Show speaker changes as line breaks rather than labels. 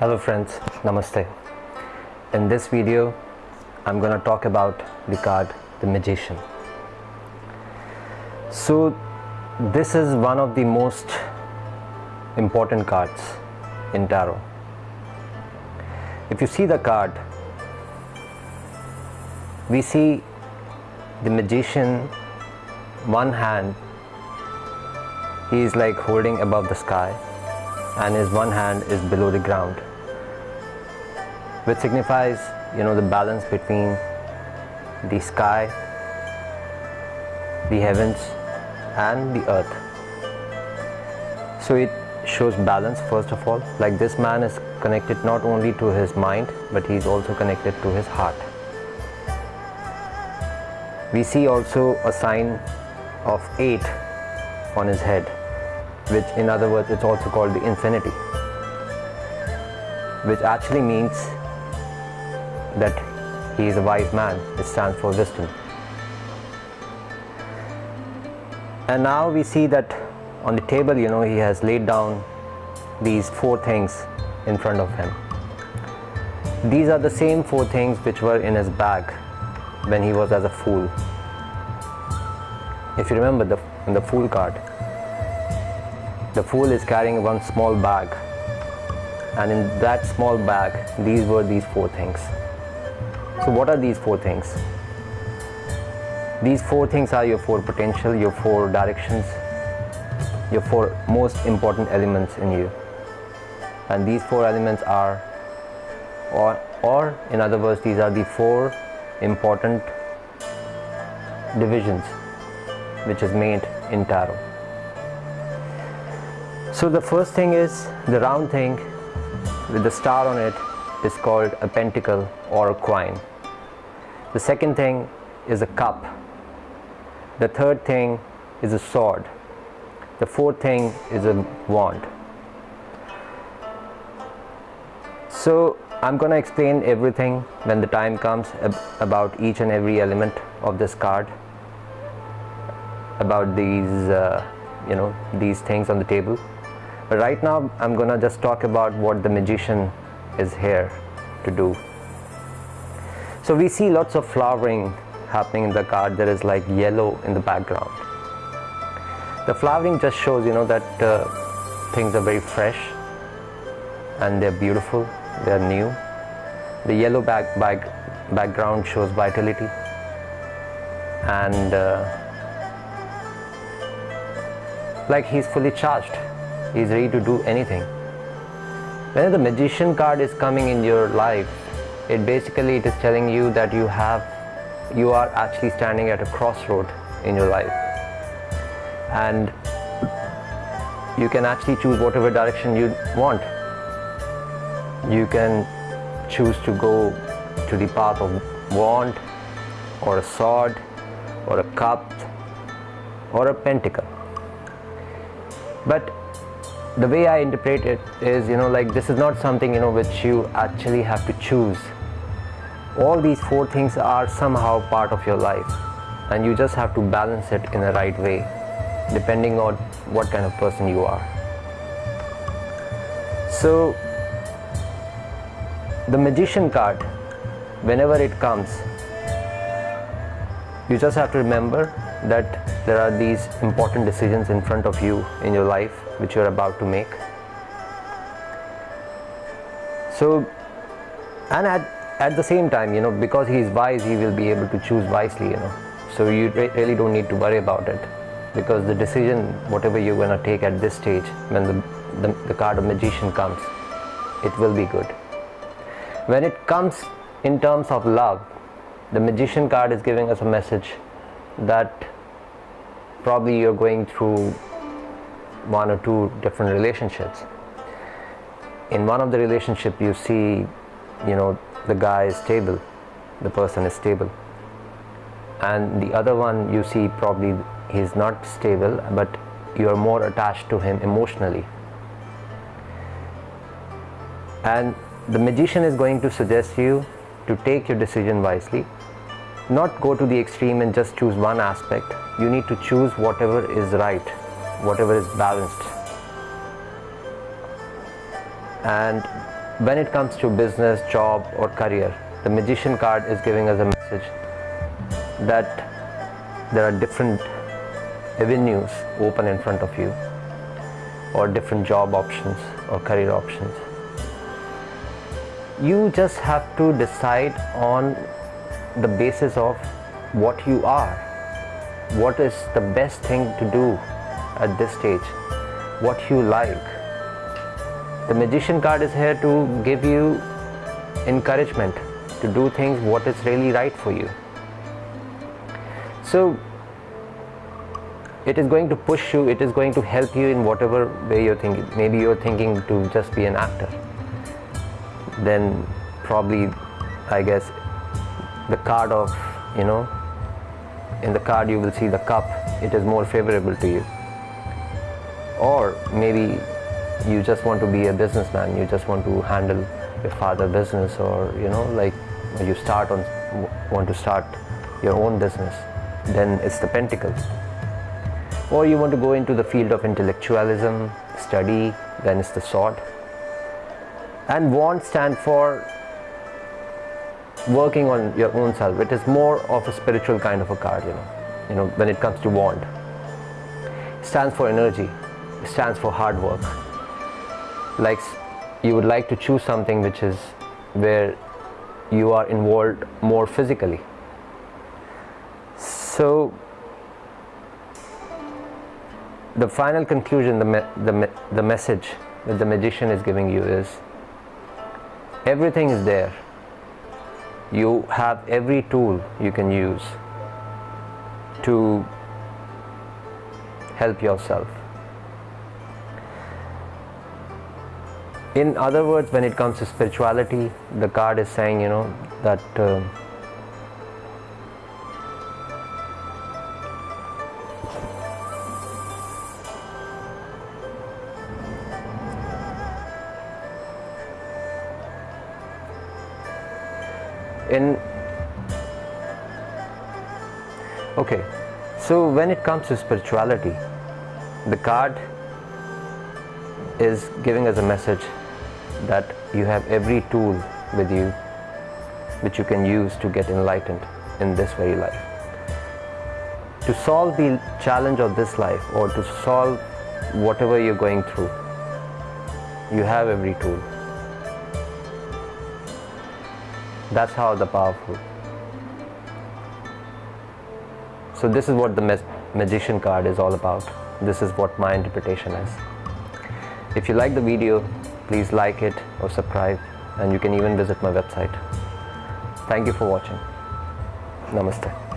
Hello friends, Namaste. In this video, I'm going to talk about the card The Magician. So, this is one of the most important cards in tarot. If you see the card, we see the magician, one hand, he is like holding above the sky, and his one hand is below the ground which signifies you know the balance between the sky the heavens and the earth. So it shows balance first of all. Like this man is connected not only to his mind but he is also connected to his heart. We see also a sign of 8 on his head which in other words it's also called the infinity which actually means that he is a wise man. It stands for wisdom. And now we see that on the table you know he has laid down these four things in front of him. These are the same four things which were in his bag when he was as a fool. If you remember the, the fool card the fool is carrying one small bag. And in that small bag these were these four things so what are these four things? These four things are your four potential your four directions your four most important elements in you. And these four elements are or or in other words these are the four important divisions which is made in tarot. So the first thing is the round thing with the star on it is called a pentacle or a coin. The second thing is a cup. The third thing is a sword. The fourth thing is a wand. So I'm going to explain everything when the time comes about each and every element of this card about these uh, you know these things on the table but right now I'm gonna just talk about what the magician is here to do so we see lots of flowering happening in the card there is like yellow in the background. The flowering just shows you know that uh, things are very fresh and they're beautiful they're new. The yellow back, back background shows vitality and uh, like he's fully charged. He's ready to do anything. When the magician card is coming in your life it basically it is telling you that you have you are actually standing at a crossroad in your life. And you can actually choose whatever direction you want. You can choose to go to the path of wand or a sword or a cup or a pentacle. But the way I interpret it is you know like this is not something you know which you actually have to choose all these four things are somehow part of your life and you just have to balance it in the right way depending on what kind of person you are. So the magician card whenever it comes you just have to remember that there are these important decisions in front of you in your life which you are about to make. So and at, at the same time you know because he is wise he will be able to choose wisely you know. So you really don't need to worry about it. Because the decision whatever you're going to take at this stage when the, the, the card of magician comes it will be good. When it comes in terms of love the magician card is giving us a message that probably you're going through one or two different relationships. In one of the relationship you see you know the guy is stable the person is stable. And the other one you see probably he's not stable but you are more attached to him emotionally. And the magician is going to suggest you to take your decision wisely. Not go to the extreme and just choose one aspect. You need to choose whatever is right whatever is balanced. And when it comes to business, job, or career, the magician card is giving us a message that there are different avenues open in front of you, or different job options or career options. You just have to decide on the basis of what you are, what is the best thing to do at this stage, what you like. The magician card is here to give you encouragement to do things what is really right for you. So it is going to push you, it is going to help you in whatever way you're thinking. Maybe you're thinking to just be an actor. Then probably, I guess, the card of, you know, in the card you will see the cup, it is more favorable to you. Or maybe you just want to be a businessman, you just want to handle your father business or, you know, like you start on, want to start your own business, then it's the pentacles or you want to go into the field of intellectualism, study, then it's the sword. And wand stand for working on your own self. It is more of a spiritual kind of a card, you know, you know, when it comes to wand. It stands for energy, it stands for hard work. Like you would like to choose something which is where you are involved more physically. So the final conclusion, the, me the, me the message that the magician is giving you is everything is there. You have every tool you can use to help yourself. In other words, when it comes to spirituality, the card is saying, you know, that. Uh, in okay so when it comes to spirituality the card is giving us a message that you have every tool with you which you can use to get enlightened in this very life to solve the challenge of this life or to solve whatever you're going through you have every tool That's how the powerful. So this is what the magician card is all about. This is what my interpretation is. If you like the video, please like it or subscribe and you can even visit my website. Thank you for watching. Namaste.